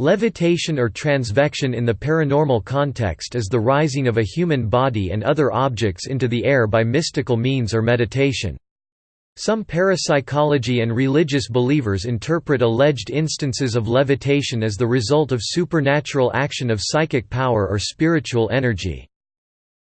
Levitation or transvection in the paranormal context is the rising of a human body and other objects into the air by mystical means or meditation. Some parapsychology and religious believers interpret alleged instances of levitation as the result of supernatural action of psychic power or spiritual energy.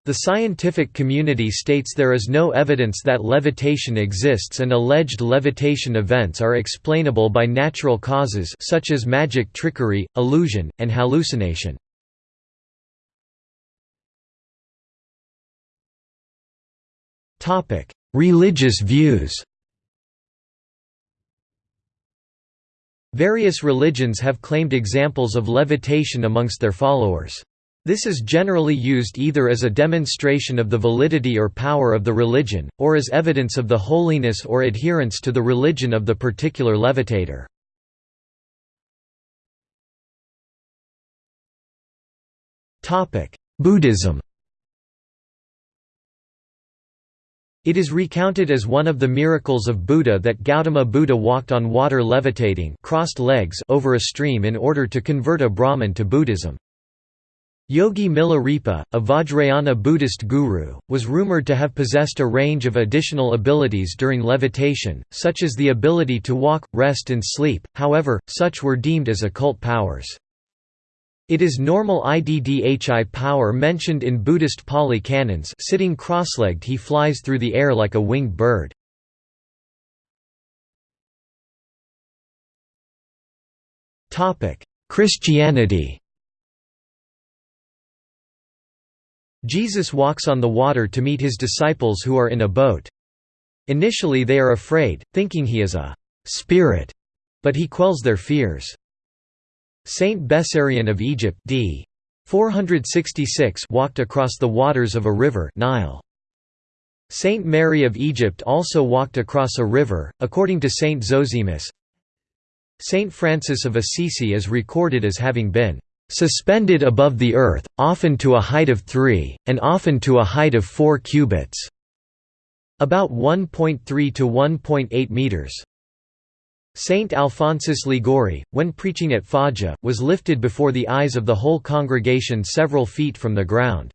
The scientific community states there is no evidence that levitation exists and alleged levitation events are explainable by natural causes such as magic trickery, illusion, and hallucination. Religious views Various religions have claimed examples of levitation amongst their followers. This is generally used either as a demonstration of the validity or power of the religion, or as evidence of the holiness or adherence to the religion of the particular levitator. Buddhism It is recounted as one of the miracles of Buddha that Gautama Buddha walked on water levitating crossed legs over a stream in order to convert a Brahmin to Buddhism. Yogi Milarepa, a Vajrayana Buddhist guru, was rumored to have possessed a range of additional abilities during levitation, such as the ability to walk, rest and sleep, however, such were deemed as occult powers. It is normal IDDHI power mentioned in Buddhist Pali canons sitting cross-legged he flies through the air like a winged bird. Christianity Jesus walks on the water to meet his disciples who are in a boat. Initially they are afraid, thinking he is a «spirit», but he quells their fears. Saint Bessarion of Egypt d. 466 walked across the waters of a river Nile. Saint Mary of Egypt also walked across a river, according to Saint Zosimus. Saint Francis of Assisi is recorded as having been suspended above the earth, often to a height of 3, and often to a height of 4 cubits, about 1.3 to 1.8 meters. Saint Alphonsus Liguori, when preaching at Foggia, was lifted before the eyes of the whole congregation several feet from the ground.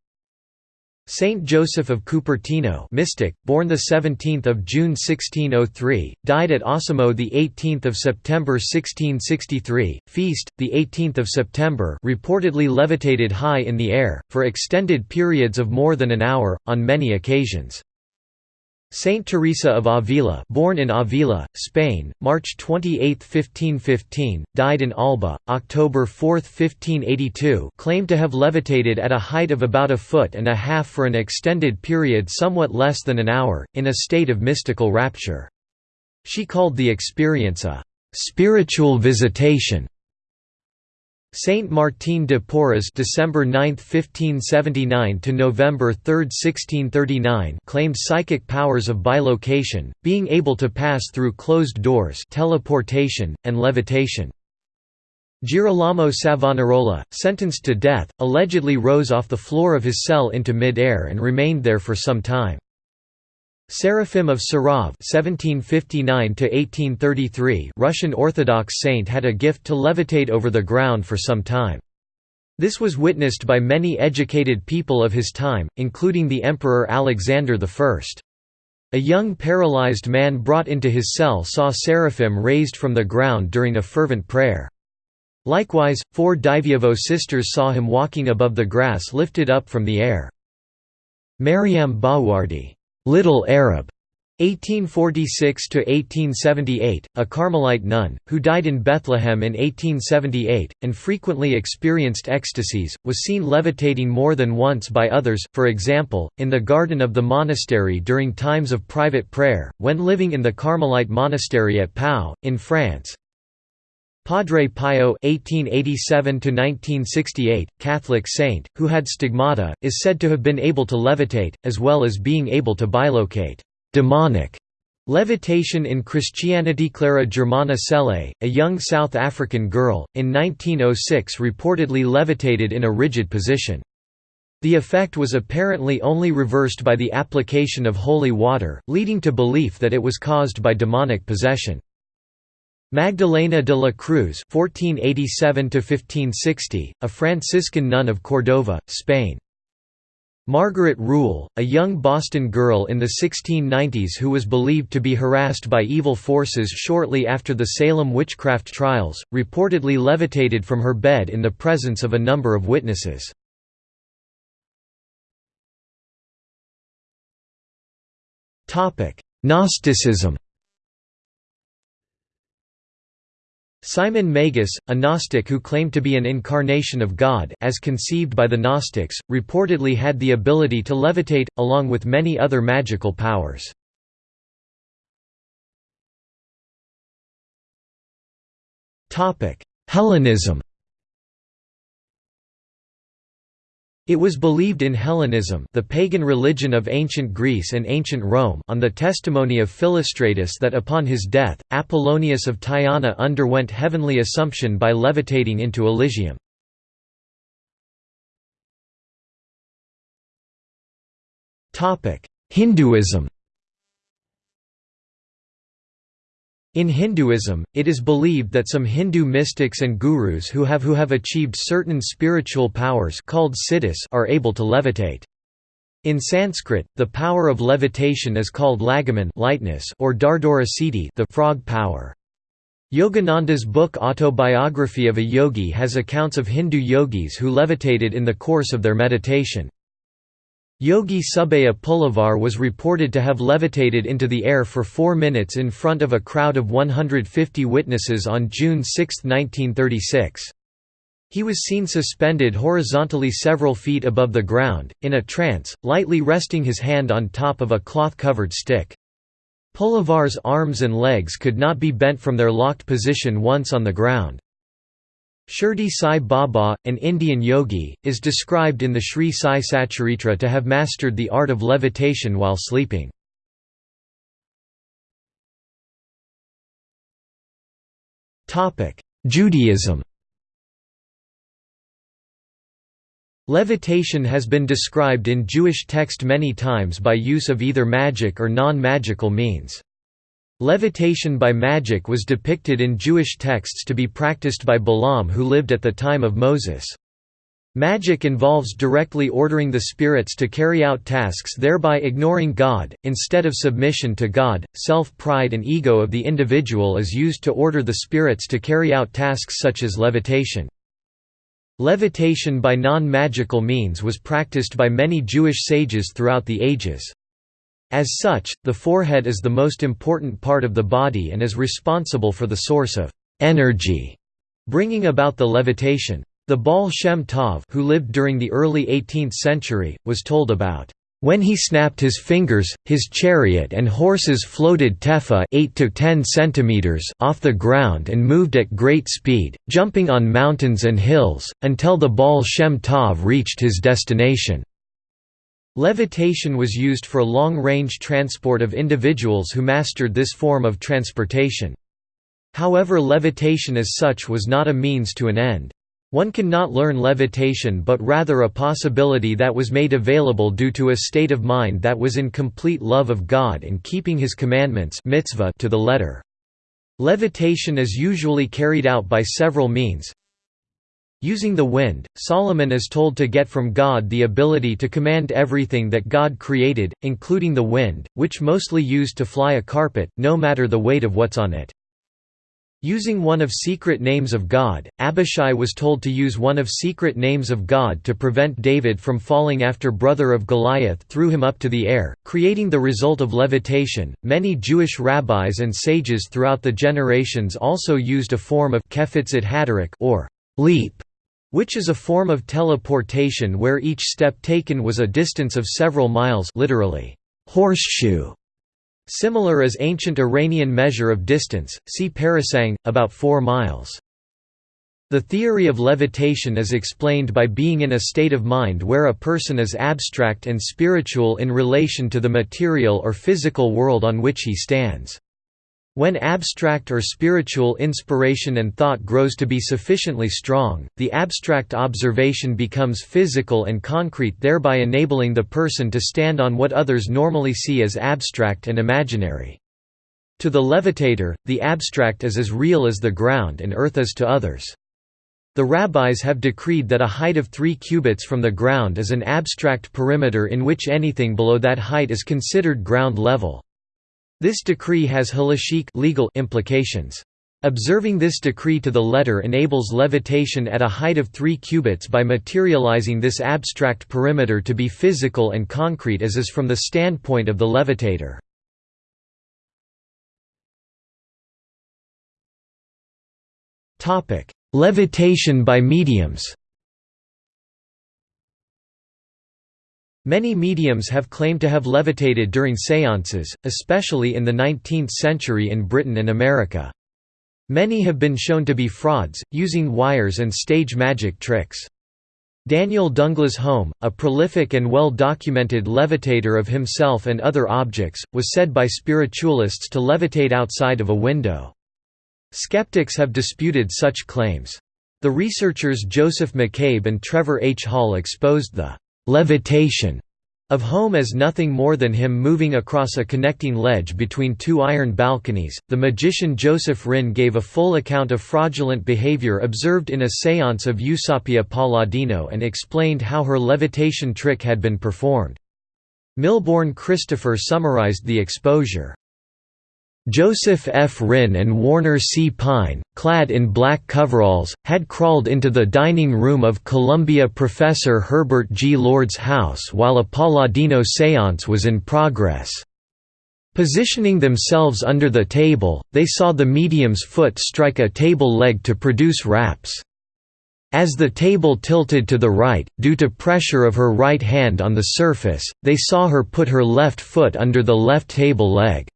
Saint Joseph of Cupertino, mystic, born the 17th of June 1603, died at Osimo the 18th of September 1663. Feast, the 18th of September, reportedly levitated high in the air for extended periods of more than an hour on many occasions. Saint Teresa of Avila born in Avila, Spain, March 28, 1515, died in Alba, October 4, 1582 claimed to have levitated at a height of about a foot and a half for an extended period somewhat less than an hour, in a state of mystical rapture. She called the experience a «spiritual visitation» Saint Martin de Porres December 9, 1579 to November 3, 1639 claimed psychic powers of bilocation, being able to pass through closed doors teleportation, and levitation. Girolamo Savonarola, sentenced to death, allegedly rose off the floor of his cell into mid-air and remained there for some time. Seraphim of Sarov (1759–1833), Russian Orthodox saint, had a gift to levitate over the ground for some time. This was witnessed by many educated people of his time, including the Emperor Alexander I. A young paralyzed man brought into his cell saw seraphim raised from the ground during a fervent prayer. Likewise, four Diveyevo sisters saw him walking above the grass lifted up from the air. Mariam Bawardi Little Arab 1846 to 1878, a Carmelite nun, who died in Bethlehem in 1878, and frequently experienced ecstasies, was seen levitating more than once by others, for example, in the garden of the monastery during times of private prayer, when living in the Carmelite monastery at Pau, in France. Padre Pio (1887–1968), Catholic saint, who had stigmata, is said to have been able to levitate, as well as being able to bilocate demonic levitation in Christianity. Clara Germana Cele, a young South African girl, in 1906 reportedly levitated in a rigid position. The effect was apparently only reversed by the application of holy water, leading to belief that it was caused by demonic possession. Magdalena de la Cruz (1487–1560), a Franciscan nun of Cordova, Spain. Margaret Rule, a young Boston girl in the 1690s who was believed to be harassed by evil forces shortly after the Salem witchcraft trials, reportedly levitated from her bed in the presence of a number of witnesses. Gnosticism Simon Magus, a Gnostic who claimed to be an incarnation of God as conceived by the Gnostics, reportedly had the ability to levitate, along with many other magical powers. Hellenism It was believed in Hellenism the pagan religion of ancient Greece and ancient Rome on the testimony of Philostratus that upon his death, Apollonius of Tyana underwent heavenly assumption by levitating into Elysium. Hinduism In Hinduism, it is believed that some Hindu mystics and gurus who have who have achieved certain spiritual powers called siddhis are able to levitate. In Sanskrit, the power of levitation is called lagaman lightness or dardura siddhi the frog power. Yogananda's book Autobiography of a Yogi has accounts of Hindu yogis who levitated in the course of their meditation. Yogi Subhaya Pulavar was reported to have levitated into the air for four minutes in front of a crowd of 150 witnesses on June 6, 1936. He was seen suspended horizontally several feet above the ground, in a trance, lightly resting his hand on top of a cloth-covered stick. Pulavar's arms and legs could not be bent from their locked position once on the ground. Shirdi Sai Baba, an Indian yogi, is described in the Sri Sai Satcharitra to have mastered the art of levitation while sleeping. Judaism Levitation has been described in Jewish text many times by use of either magic or non-magical means. Levitation by magic was depicted in Jewish texts to be practiced by Balaam who lived at the time of Moses. Magic involves directly ordering the spirits to carry out tasks thereby ignoring God, instead of submission to God. Self-pride and ego of the individual is used to order the spirits to carry out tasks such as levitation. Levitation by non-magical means was practiced by many Jewish sages throughout the ages. As such, the forehead is the most important part of the body and is responsible for the source of energy, bringing about the levitation. The Baal Shem Tov who lived during the early 18th century, was told about when he snapped his fingers, his chariot and horses floated tefa 8 to 10 centimeters off the ground and moved at great speed, jumping on mountains and hills, until the Baal Shem Tov reached his destination. Levitation was used for long-range transport of individuals who mastered this form of transportation. However levitation as such was not a means to an end. One can not learn levitation but rather a possibility that was made available due to a state of mind that was in complete love of God and keeping his commandments mitzvah to the letter. Levitation is usually carried out by several means, Using the wind, Solomon is told to get from God the ability to command everything that God created, including the wind, which mostly used to fly a carpet, no matter the weight of what's on it. Using one of secret names of God, Abishai was told to use one of secret names of God to prevent David from falling after brother of Goliath threw him up to the air, creating the result of levitation. Many Jewish rabbis and sages throughout the generations also used a form of or leap which is a form of teleportation where each step taken was a distance of several miles literally, horseshoe. Similar as ancient Iranian measure of distance, see parasang, about 4 miles. The theory of levitation is explained by being in a state of mind where a person is abstract and spiritual in relation to the material or physical world on which he stands. When abstract or spiritual inspiration and thought grows to be sufficiently strong, the abstract observation becomes physical and concrete thereby enabling the person to stand on what others normally see as abstract and imaginary. To the levitator, the abstract is as real as the ground and earth is to others. The rabbis have decreed that a height of three cubits from the ground is an abstract perimeter in which anything below that height is considered ground level. This decree has halachic legal implications. Observing this decree to the letter enables levitation at a height of 3 cubits by materializing this abstract perimeter to be physical and concrete as is from the standpoint of the levitator. Levitation by mediums Many mediums have claimed to have levitated during séances, especially in the 19th century in Britain and America. Many have been shown to be frauds, using wires and stage magic tricks. Daniel Dunglas Home, a prolific and well-documented levitator of himself and other objects, was said by spiritualists to levitate outside of a window. Skeptics have disputed such claims. The researchers Joseph McCabe and Trevor H. Hall exposed the «levitation» of Home as nothing more than him moving across a connecting ledge between two iron balconies. The magician Joseph Rinn gave a full account of fraudulent behavior observed in a seance of Eusapia Palladino and explained how her levitation trick had been performed. Milbourne Christopher summarized the exposure. Joseph F. Rinn and Warner C. Pyne, clad in black coveralls, had crawled into the dining room of Columbia professor Herbert G. Lord's house while a Palladino séance was in progress. Positioning themselves under the table, they saw the medium's foot strike a table leg to produce raps. As the table tilted to the right, due to pressure of her right hand on the surface, they saw her put her left foot under the left table leg.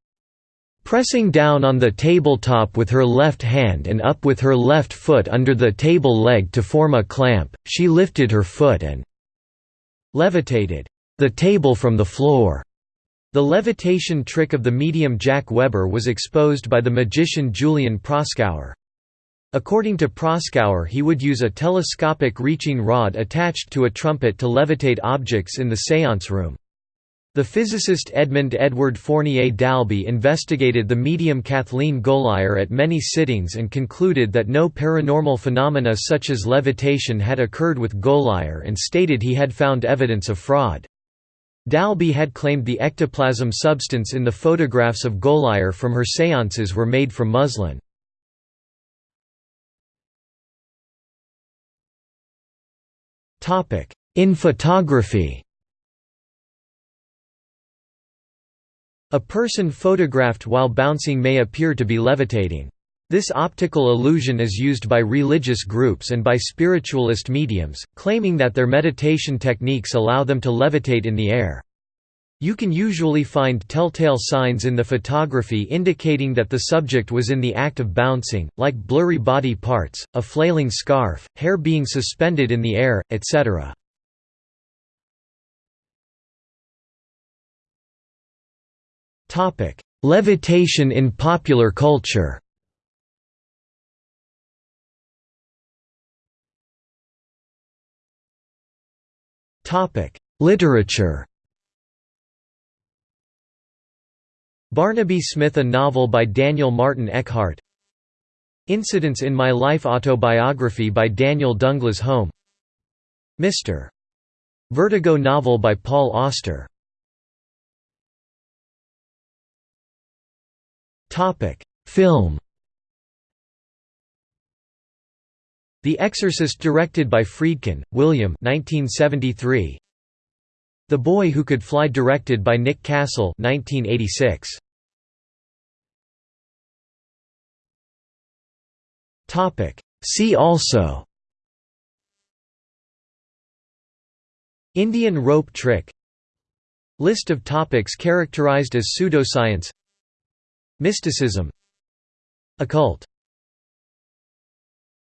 Pressing down on the tabletop with her left hand and up with her left foot under the table leg to form a clamp, she lifted her foot and levitated the table from the floor. The levitation trick of the medium Jack Weber was exposed by the magician Julian Proskauer. According to Proskauer he would use a telescopic reaching rod attached to a trumpet to levitate objects in the séance room. The physicist Edmund Edward Fournier d'Albe investigated the medium Kathleen Goligher at many sittings and concluded that no paranormal phenomena such as levitation had occurred with Goligher and stated he had found evidence of fraud. d'Albe had claimed the ectoplasm substance in the photographs of Goligher from her séances were made from muslin. In photography A person photographed while bouncing may appear to be levitating. This optical illusion is used by religious groups and by spiritualist mediums, claiming that their meditation techniques allow them to levitate in the air. You can usually find telltale signs in the photography indicating that the subject was in the act of bouncing, like blurry body parts, a flailing scarf, hair being suspended in the air, etc. Levitation in popular culture. Literature. Barnaby Smith A novel by Daniel Martin Eckhart. Incidents in My Life autobiography by Daniel Dunglas Home. Mr. Vertigo novel by Paul Auster Topic: Film. The Exorcist directed by Friedkin, William 1973. The Boy Who Could Fly directed by Nick Castle 1986. Topic: See also Indian rope trick List of topics characterized as pseudoscience Mysticism Occult